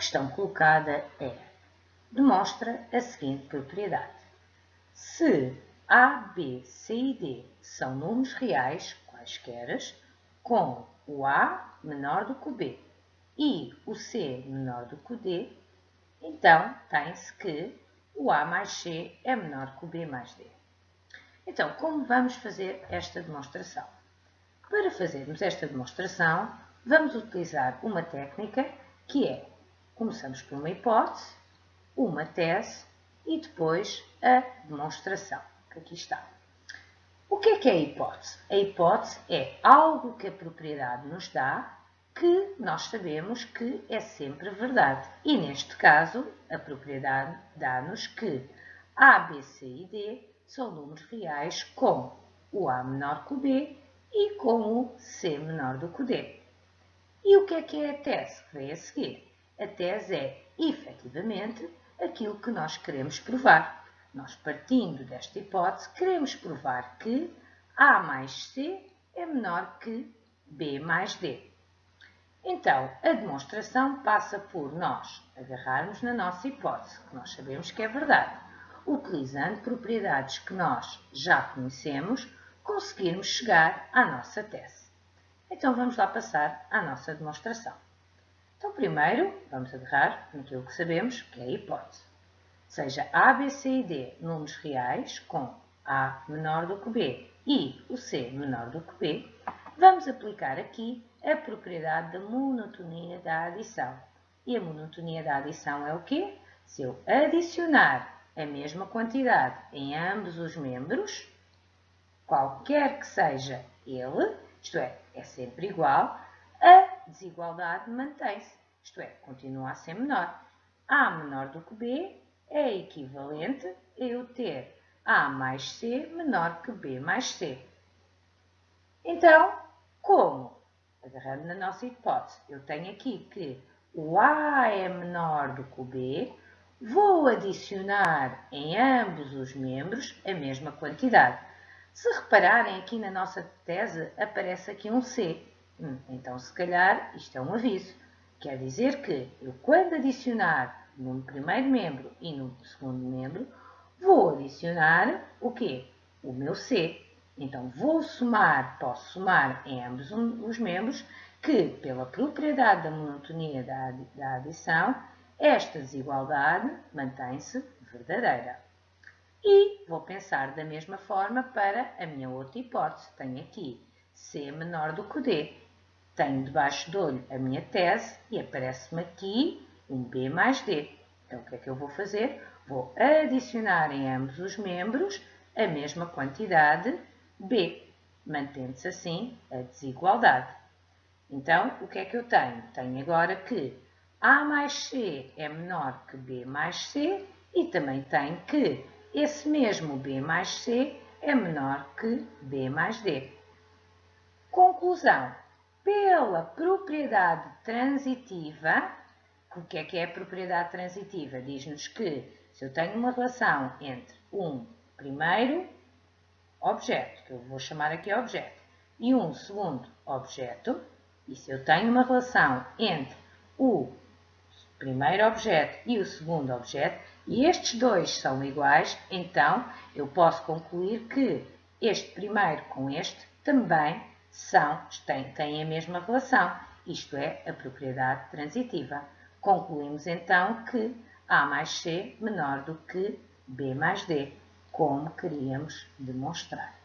questão colocada é, demonstra a seguinte propriedade. Se A, B, C e D são números reais, quaisquer, com o A menor do que o B e o C menor do que o D, então tem-se que o A mais C é menor que o B mais D. Então, como vamos fazer esta demonstração? Para fazermos esta demonstração, vamos utilizar uma técnica que é, começamos por uma hipótese, uma tese e depois a demonstração, que aqui está. O que é que é a hipótese? A hipótese é algo que a propriedade nos dá que nós sabemos que é sempre verdade. E neste caso, a propriedade dá-nos que A, B, C e D são números reais com o A menor que o B e com o C menor do que o D. E o que é que é a tese que vem a seguir? A tese é, efetivamente, aquilo que nós queremos provar. Nós, partindo desta hipótese, queremos provar que A mais C é menor que B mais D. Então, a demonstração passa por nós agarrarmos na nossa hipótese, que nós sabemos que é verdade, utilizando propriedades que nós já conhecemos, conseguirmos chegar à nossa tese. Então, vamos lá passar à nossa demonstração. Então, primeiro, vamos agarrar naquilo que sabemos, que é a hipótese. Seja A, B, C e D números reais com A menor do que B e o C menor do que B, vamos aplicar aqui a propriedade da monotonia da adição. E a monotonia da adição é o quê? Se eu adicionar a mesma quantidade em ambos os membros, qualquer que seja ele, isto é, é sempre igual, desigualdade mantém-se, isto é, continua a ser menor. A menor do que B é equivalente a eu ter A mais C menor que B mais C. Então, como? agarrando na nossa hipótese, eu tenho aqui que o A é menor do que o B, vou adicionar em ambos os membros a mesma quantidade. Se repararem aqui na nossa tese, aparece aqui um C. Hum, então, se calhar, isto é um aviso. Quer dizer que eu, quando adicionar no primeiro membro e no segundo membro, vou adicionar o quê? O meu C. Então, vou somar, posso somar em ambos os membros, que, pela propriedade da monotonia da adição, esta desigualdade mantém-se verdadeira. E vou pensar da mesma forma para a minha outra hipótese. Tenho aqui C menor do que D. Tenho debaixo do olho a minha tese e aparece-me aqui um B mais D. Então, o que é que eu vou fazer? Vou adicionar em ambos os membros a mesma quantidade B, mantendo-se assim a desigualdade. Então, o que é que eu tenho? Tenho agora que A mais C é menor que B mais C e também tenho que esse mesmo B mais C é menor que B mais D. Conclusão. Pela propriedade transitiva, o que é que é a propriedade transitiva? Diz-nos que se eu tenho uma relação entre um primeiro objeto, que eu vou chamar aqui objeto, e um segundo objeto, e se eu tenho uma relação entre o primeiro objeto e o segundo objeto, e estes dois são iguais, então eu posso concluir que este primeiro com este também são, têm, têm a mesma relação, isto é, a propriedade transitiva. Concluímos então que A mais C menor do que B mais D como queríamos demonstrar.